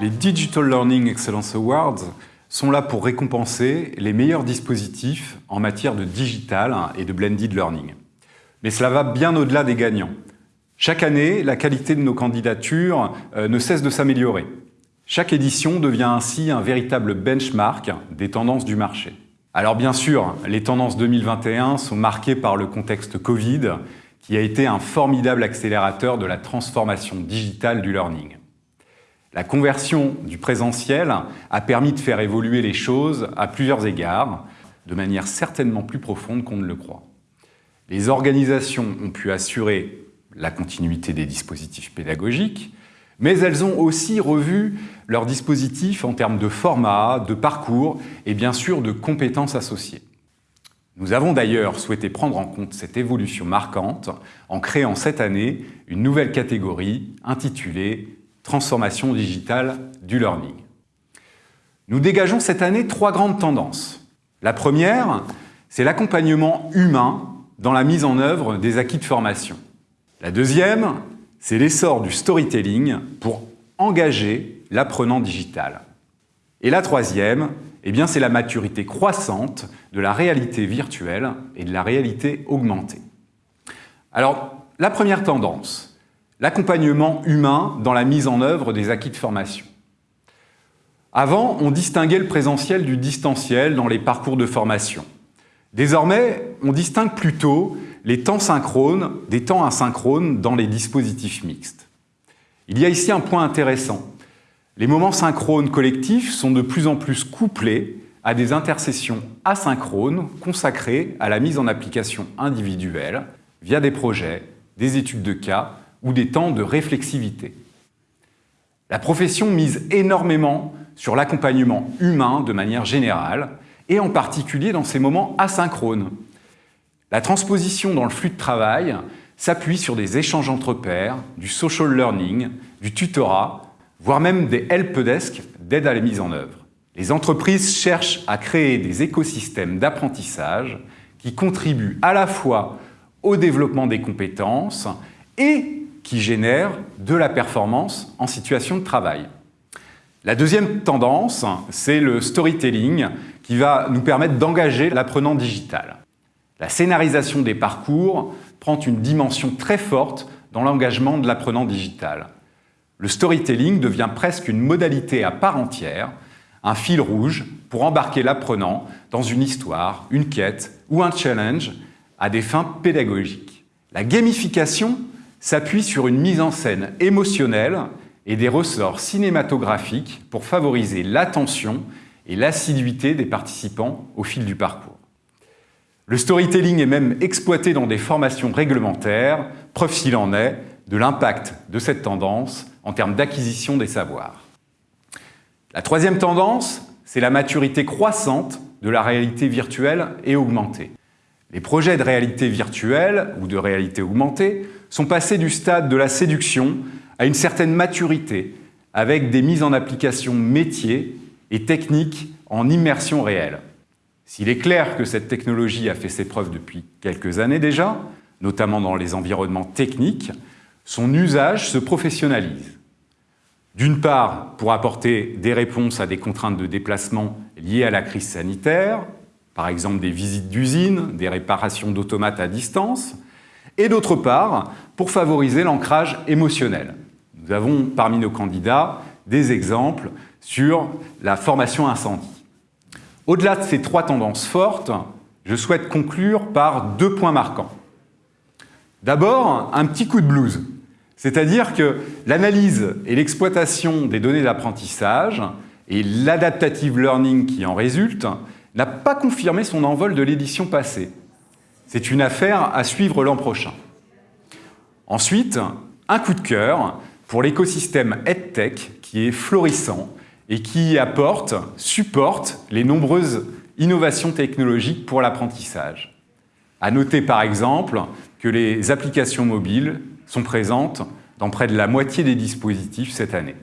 Les Digital Learning Excellence Awards sont là pour récompenser les meilleurs dispositifs en matière de digital et de blended learning. Mais cela va bien au-delà des gagnants. Chaque année, la qualité de nos candidatures euh, ne cesse de s'améliorer. Chaque édition devient ainsi un véritable benchmark des tendances du marché. Alors bien sûr, les tendances 2021 sont marquées par le contexte Covid, qui a été un formidable accélérateur de la transformation digitale du learning. La conversion du présentiel a permis de faire évoluer les choses à plusieurs égards, de manière certainement plus profonde qu'on ne le croit. Les organisations ont pu assurer la continuité des dispositifs pédagogiques, mais elles ont aussi revu leurs dispositifs en termes de format, de parcours et bien sûr de compétences associées. Nous avons d'ailleurs souhaité prendre en compte cette évolution marquante en créant cette année une nouvelle catégorie intitulée transformation digitale du learning. Nous dégageons cette année trois grandes tendances. La première, c'est l'accompagnement humain dans la mise en œuvre des acquis de formation. La deuxième, c'est l'essor du storytelling pour engager l'apprenant digital. Et la troisième, eh c'est la maturité croissante de la réalité virtuelle et de la réalité augmentée. Alors, la première tendance, l'accompagnement humain dans la mise en œuvre des acquis de formation. Avant, on distinguait le présentiel du distanciel dans les parcours de formation. Désormais, on distingue plutôt les temps synchrones des temps asynchrones dans les dispositifs mixtes. Il y a ici un point intéressant. Les moments synchrones collectifs sont de plus en plus couplés à des intercessions asynchrones consacrées à la mise en application individuelle via des projets, des études de cas ou des temps de réflexivité. La profession mise énormément sur l'accompagnement humain de manière générale, et en particulier dans ces moments asynchrones. La transposition dans le flux de travail s'appuie sur des échanges entre pairs, du social learning, du tutorat, voire même des helpdesk d'aide à la mise en œuvre. Les entreprises cherchent à créer des écosystèmes d'apprentissage qui contribuent à la fois au développement des compétences et qui génère de la performance en situation de travail. La deuxième tendance, c'est le storytelling qui va nous permettre d'engager l'apprenant digital. La scénarisation des parcours prend une dimension très forte dans l'engagement de l'apprenant digital. Le storytelling devient presque une modalité à part entière, un fil rouge pour embarquer l'apprenant dans une histoire, une quête ou un challenge à des fins pédagogiques. La gamification s'appuie sur une mise en scène émotionnelle et des ressorts cinématographiques pour favoriser l'attention et l'assiduité des participants au fil du parcours. Le storytelling est même exploité dans des formations réglementaires, preuve s'il en est de l'impact de cette tendance en termes d'acquisition des savoirs. La troisième tendance, c'est la maturité croissante de la réalité virtuelle et augmentée. Les projets de réalité virtuelle ou de réalité augmentée sont passés du stade de la séduction à une certaine maturité, avec des mises en application métiers et techniques en immersion réelle. S'il est clair que cette technologie a fait ses preuves depuis quelques années déjà, notamment dans les environnements techniques, son usage se professionnalise. D'une part, pour apporter des réponses à des contraintes de déplacement liées à la crise sanitaire, par exemple des visites d'usines, des réparations d'automates à distance, et d'autre part, pour favoriser l'ancrage émotionnel. Nous avons parmi nos candidats des exemples sur la formation incendie. Au-delà de ces trois tendances fortes, je souhaite conclure par deux points marquants. D'abord, un petit coup de blues, c'est-à-dire que l'analyse et l'exploitation des données d'apprentissage et l'adaptative learning qui en résulte n'a pas confirmé son envol de l'édition passée. C'est une affaire à suivre l'an prochain. Ensuite, un coup de cœur pour l'écosystème EdTech qui est florissant et qui apporte, supporte les nombreuses innovations technologiques pour l'apprentissage. À noter par exemple que les applications mobiles sont présentes dans près de la moitié des dispositifs cette année.